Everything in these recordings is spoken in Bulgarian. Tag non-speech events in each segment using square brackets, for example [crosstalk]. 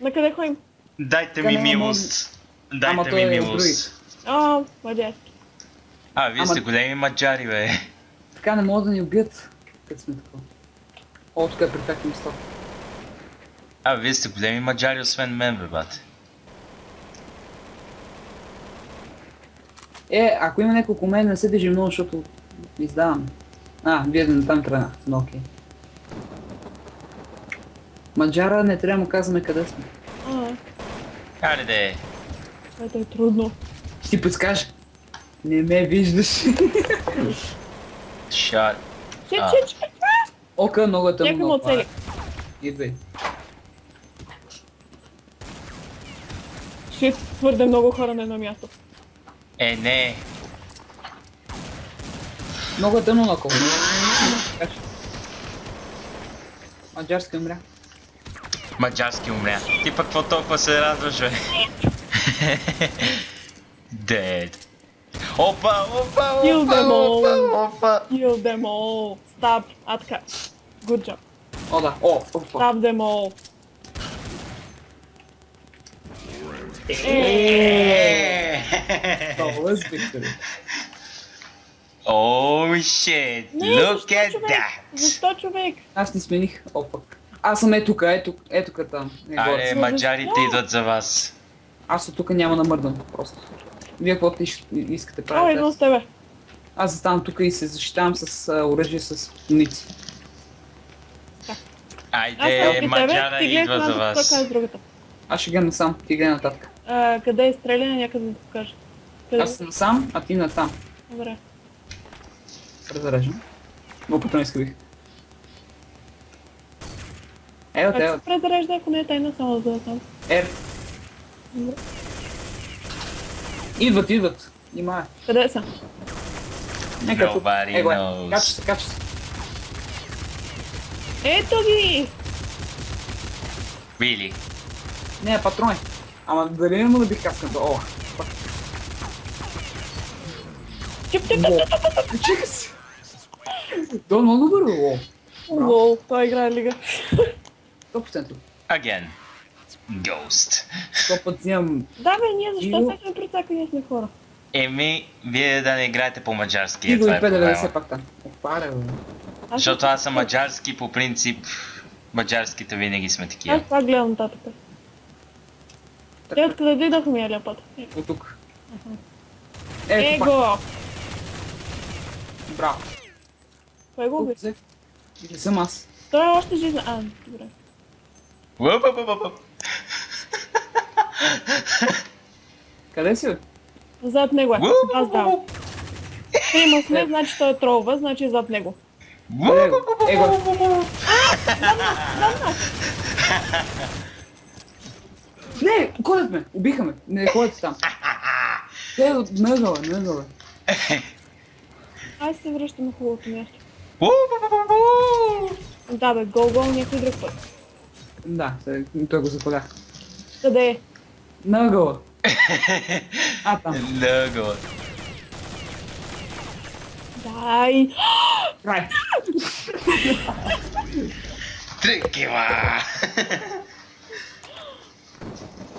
На къде ходим? Дайте ми милост. Дайте ми е милост. А, мадярски. А, вие сте големи маджари, бе. Така не могат да ни убият. Като сме такова. О, тук е перфектно место. А, вие сте големи маджари, освен мен, бе, бате. Е, ако има някой около мен, не се движи много, защото издавам. А, вие не там тръгна. Но окей. Маджара не трябва да му казваме къде сме. А, Хайде де. което е трудно. Ще ти подскажа. Не ме виждаш. Шат. Чек, чек, чек. Ока много е тъмно. Някой. Идвай. Шит, твърде много хора на едно място. Е, не. Много е тъмно. Така че. Маджарска умря. Маджарски умря. Ти пък какво толкова се радваш, бе? Дед. Опа, опа, опа, опа, опа. Kill them all. Stop. А така. Good job. О, да. О, о, о. Stop them all. Е. Много е спектър. Oh shit, Не, look защо at човек? that. Защо човек? Аз не смених. Аз съм е тук, е тук, е там. Не, горе. Аре, маджарите идват за вас. Аз от тук няма да мърдам, просто. Вие каквото иш- искате правите. идвам с тебе. Аз заставам тук и се защитавам с а, оръжие с ници. Айде, маджара ти гледай идва за вас. е другата. Аз ще гледам насам, ти гледай нататък. А, къде е стреляне, някъде да покажа. Къде? Аз съм насам, а ти натам. Добре. Презареждам. Но пътно изкривих. Ево, Как ево. се презарежда, ако не е тайна, само за да знам. Ер. Добре. Идват, идват. Внимай. Къде са? Нека тук. Nobody Е, го е. knows. Кача се, кача се. Ето ги! Really? Не, патрони. Ама дали не му да бих каскането? О, Чип, чип, чип, чип, чип. чека се. То е много добър, бе, о. Лол, той играе лига. 100%. Again. Ghost. Сто път взимам Да бе, ние защо Иго. сме прецака, ние сме хора. Еми, вие да не играете по-маджарски, е, Иго това и е 590 проблема. пак там. Опаре, бе. Аз Защото аз съм маджарски, по принцип, маджарските винаги сме Аз такива. това гледам нататък. Те откъде дойдоха ми аляпата? от тук. Ето. Его! Браво. Кой го уби? Не съм аз. Той е още жизнен. А, добре. Уъп, уъп, уъп, уъп. Къде си? Зад него е. Аз уъп. Трима сме, значи той е тролва, значи е зад него. Къде го? Е, го. Не, гонят ме, убиха ме. Не ходят там. Те от мъгъла, мъгъла. Аз се връщам на хубавото място. Да бе, гол гол някой друг път. Да, се- той го запалях. Къде е? Мъгъла. [laughs] А, там. Много. Дай! Край. Такива.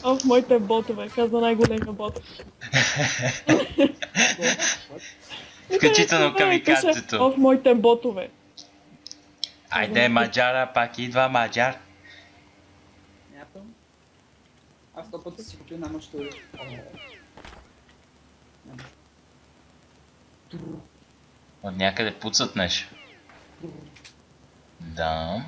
Оф, моите ботове, каза най-големия бот. [laughs] Включително камикацето. Оф, моите ботове. Айде, маджара, пак идва маджар. Аз сто пъти си купил на що От някъде пуцат нещо. Да.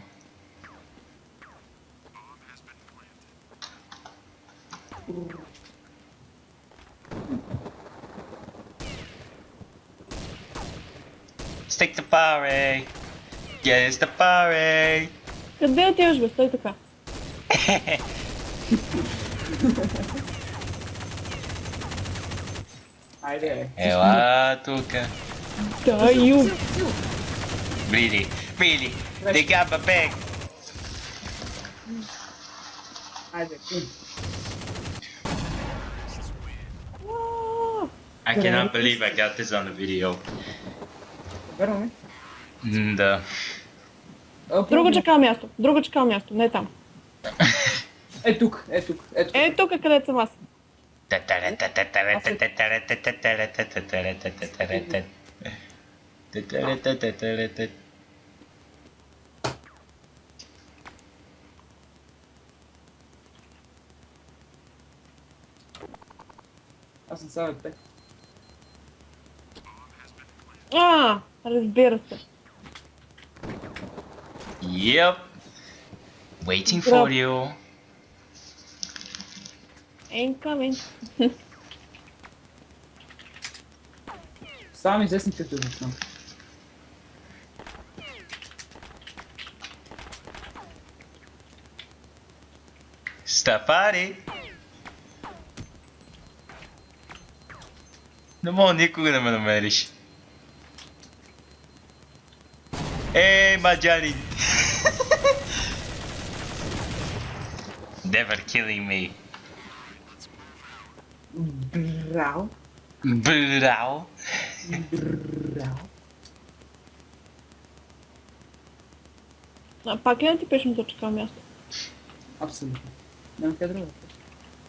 Stick the party. Get the party. Къде отиваш бе? Стой така. [laughs] Айде. Ела тука. Дай, ю! Really, really. They got my back. Айде. м. Уаа! I cannot believe I got this on the video. Верно ли? Да. Друго чакал място. Друго чакал място, не там. Е тук, е тук, е тук. Е, тук където съм аз. Аз съм сега пет. А, разбира се. Yep. Waiting for you. Incoming. Sami, gdzie jestem ty tu? Stafari! No mohol nikoho na Ei, meriš. [laughs] Never killing me. Brau. Brau. No, pa kiedy pierwszym doczekał miasta? Absolutnie. Não quero outra.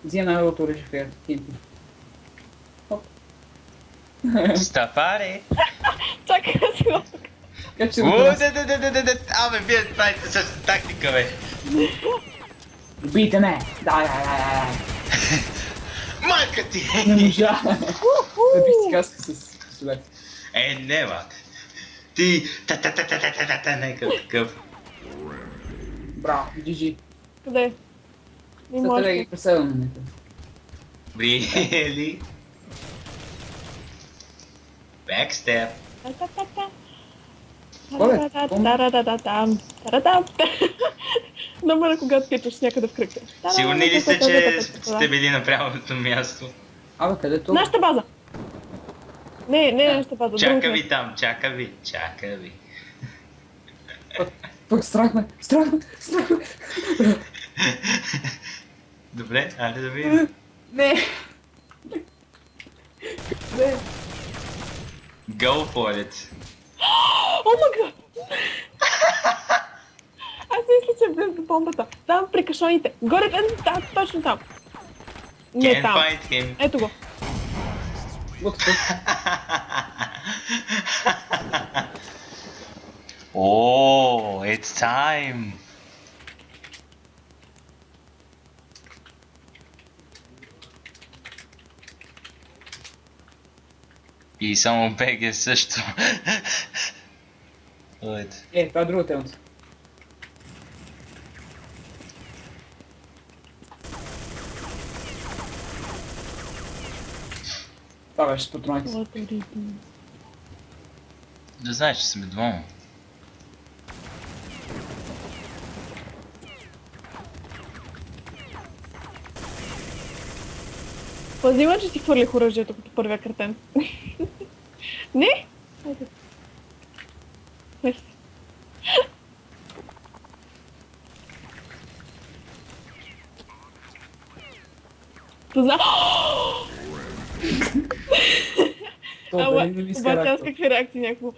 Dizia na altura [laughs] de ferro, quente. Stafare! Czekaj, Ale wiesz, to jest taktyka, weź. Beat the man! Da, da, da, da marketing! Ja! Woehoe! Heb ik gast geslecht. Hé, nee, wat. ta ta ta heb. Bra, GG. Cadê? Me mostra. Só pra Ta ta Brilhe. Backstep. Olha, ta Номера, когато качаш някъде в кръгта. Сигурни ли сте, че сте били на правилното място? Абе, къде е то? Нашата база! Не, не нашата база. Чака ви там, чака ви, чака ви. Пък страх ме, страх ме, страх ме. Добре, айде да видим. Не. Не. Go for it. О, мага! Аз мисля, че е близо до бомбата. Там при кашоните. Горе, е, да, точно там. Не Can't там. Ето го. Вот тук. Oh, it's time. И само БГ също. [laughs] Ето. Е, това е друга темата. Това беше с патроните. Да знаеш, че сме двама. Пази ме, че си хвърлих оръжието като първия картен. Не? Айде. Мерси. Позна... Това Ама, е не ми обаче аз какви реакции някакво...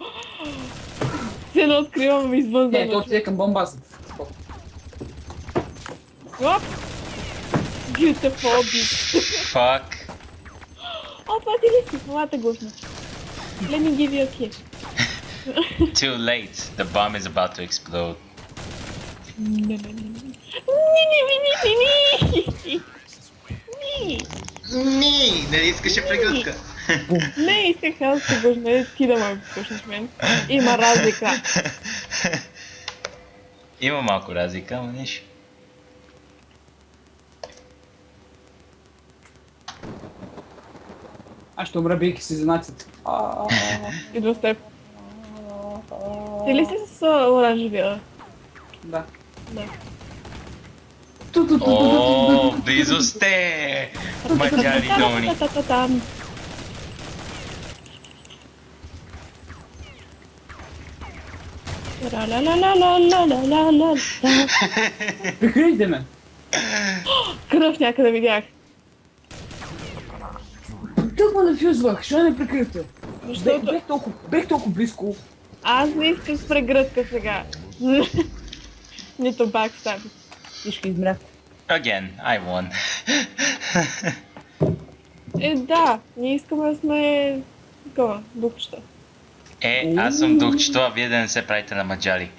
Се едно откривам извън Не, то зоната. отиде към бомбасата. Оп! Beautiful beat. Fuck. О, това ти ли си? Елате гласна. Let me give you a kiss. Too late. The bomb is about to explode. Не, не, не, не. Ни, ни, ни, ни, ни, ни. Ни. Ни, нали искаше прегръдка? Не, исках аз да не ти да ме пушиш мен. Има разлика. Има малко разлика, ама нищо. Аз ще умра, бийки си за нацията. Идва с теб. Ти ли си с оранжевия? Да. Да. О, близо сте! Долни. Та-та-та-там. Ла-ла-ла-ла-ла-ла-ла-ла-ла. Прикрийте ме! Кръв някъде видях. Тък ме нафюзвах, що не прикрихте? Бех, Защото бех, толкова, бех толкова близко. аз не искам с прегръдка сега. Нито бакстаби. Всички измрят. Again, I won. Е, да, ние искаме да сме... Такова, духчета. Е, аз съм духчето, а вие да не се правите на маджари.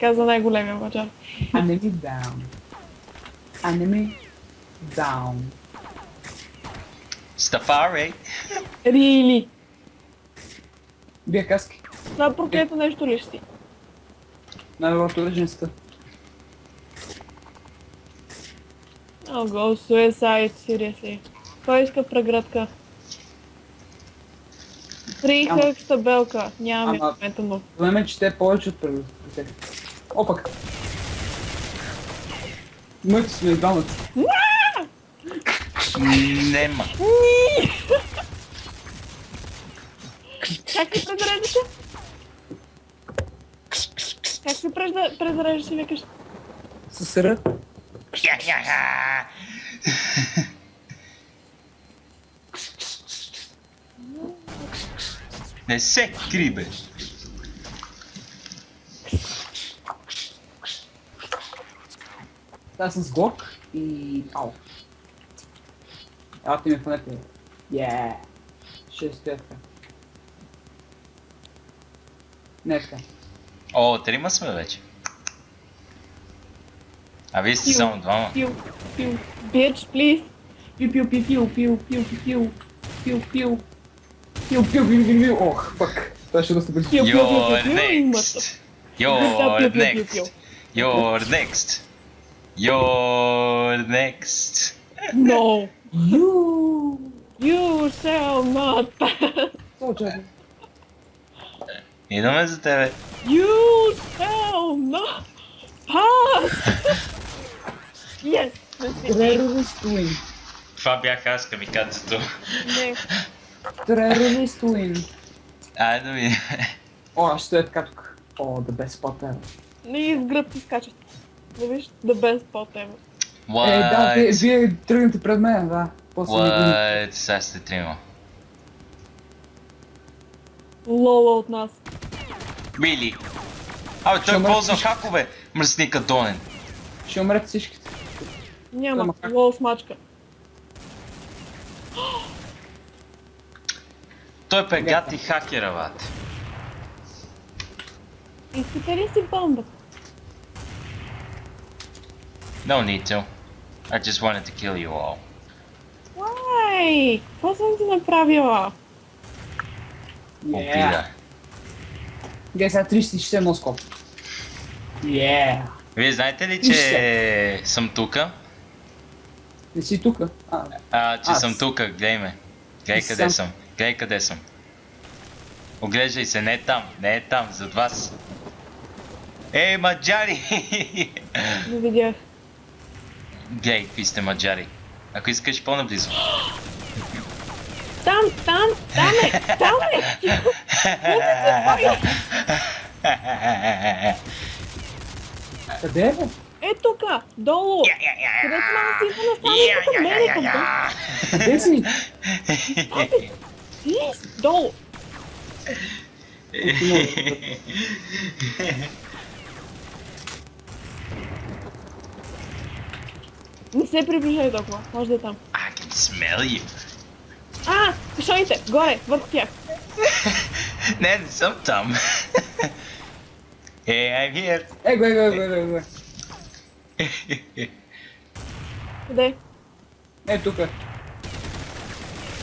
Каза най-големия маджар. Enemy down. Enemy down. Стафари! Рили! Бия каски. Това проклето нещо ли ще си? Най-доброто ръженста. О, го, суесайд, seriously. Кой иска преградка? Три Ама- табелка. Нямам я Ама- в момента, но... Време, че те е повече от първите. Опак. Моите сме двамата. Нема. Как се презареждаше? Как се преза- презареждаше, викаш? С ръ. Я-я-я! Не се кри, бе. Аз съм с глок и... Ау. Ела ти ме фанете. Yeah. Ще стоя така. Не е така. О, трима сме вече. А вие сте Пил. само двама. Пил, пил. Bitch, please. Пил, пил, пил, пил, пил, пил, пил, пил, пил. Пил, пил, пил, пил, пил. Ох, пък. Това ще доста бързо. Пил, пил, пил, You're пил, пил и мъртъв. next. Да, You're пил, пил, пил, пил. next. You're next. You're next. No. Юуу. You shall not pass. Какво чакай? Идваме за тебе. You shall not pass. Yes. Терорист уин. Това бях аз камикацето. Не. Терорист уин. Айде да видим. О, аз ще стоя така тук. О, the best spot ever. Не из гръб ти скачат. Да виж, the best spot ever. Е, да, вие, вие тръгнете пред мен, да. После. What? Сега сте трима. Лола от нас. Really? Абе, той ползва хакове. Мръсника Донен. Ще умрете всичките. Няма. Лол смачка. Той пегати хакера, бат. Искате ли си бомба? No need to. I just wanted to kill you all. Why? Какво съм ти направила? Обида. Гай, сега 360 носкоп. Yeah. Вие знаете ли, че съм тука? Не си тука? А, А, че съм тука, гледай ме. Гледай къде съм. съм. Гледай къде съм. Оглеждай се, не е там, не е там, зад вас. Ей, маджари! Не видях. Гледай, какви сте маджари. Ако искаш по-наблизо. Там, там, там е, там е! къде е? Е тука, долу! Където ме насипа на стане тук, мене към тук. Къде си? Плиз, долу! Не се приближай толкова, може да е там. I can smell you. А, кашоните, горе, върху тях. Не, не съм там. Hey, I'm here. Е, го, е, го, е, го, е, го, е. Къде? Е, тука.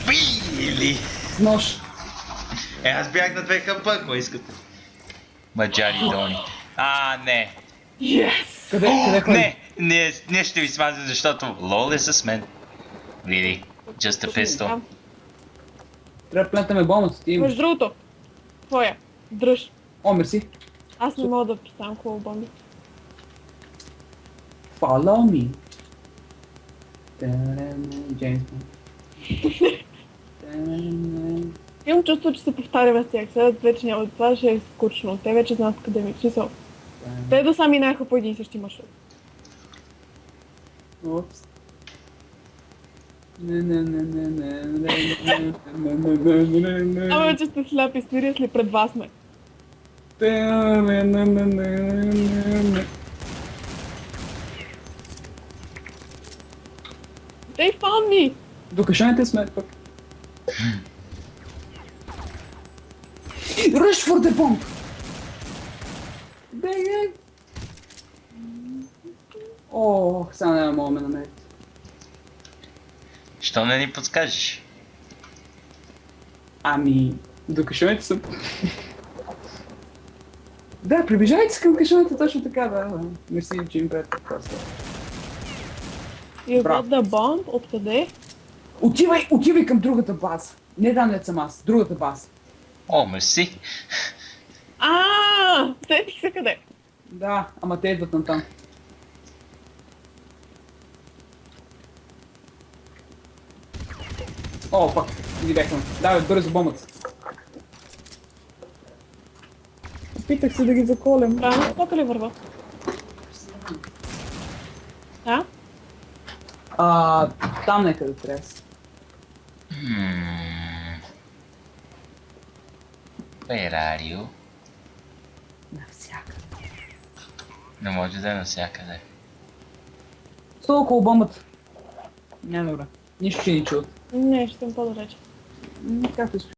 Really? С нож. Е, аз бях на две хъпа, ако искате. Маджари Дони. А, не. Yes! Къде, къде ходи? Не, не, не ще ви смазя, защото лол е с мен. Really? Just a pistol. Трябва да плентаме бомбата, ти имаш. Между другото, твоя, дръж. О, мерси. Аз не мога да поставям хубаво бомби. Follow me. Джеймс Бонд. [laughs] Имам чувство, че се повтаряме с тях. Сега вече няма това, ще е скучно. Те вече знаят къде ми. Смисъл. Те да са минаха по един и същи маршрут. Опс. Не, не, не, не, не, не, не, не, Ама, че сте сляпи, сирисли, пред вас сме. Не, не, не, не, не, не. They found me! До кашаните сме пък. Rush for the bomb! Бегай! О, сега няма мога ме намерите. Що не ни подскажеш? Ами, до кашоните съм. да, приближавайте се към кашоните точно така, да. Мерси, че им правят просто. You got the bomb? Откъде? Отивай, отивай към другата база. Не там не съм аз, другата база. О, мерси. А, сетих се къде. Да, ама те идват на там. О, пак, ги бяхме. Давай, бързо бомбата. Опитах се да ги заколем. Правилно посока ли върва? А? А, там някъде трябва. Hmm. Where are you? Навсякъде. Не може да е навсякъде. Сто около бомбата. Няма добре. Нищо, че ни чуват. Не, ще съм по-далече. Както.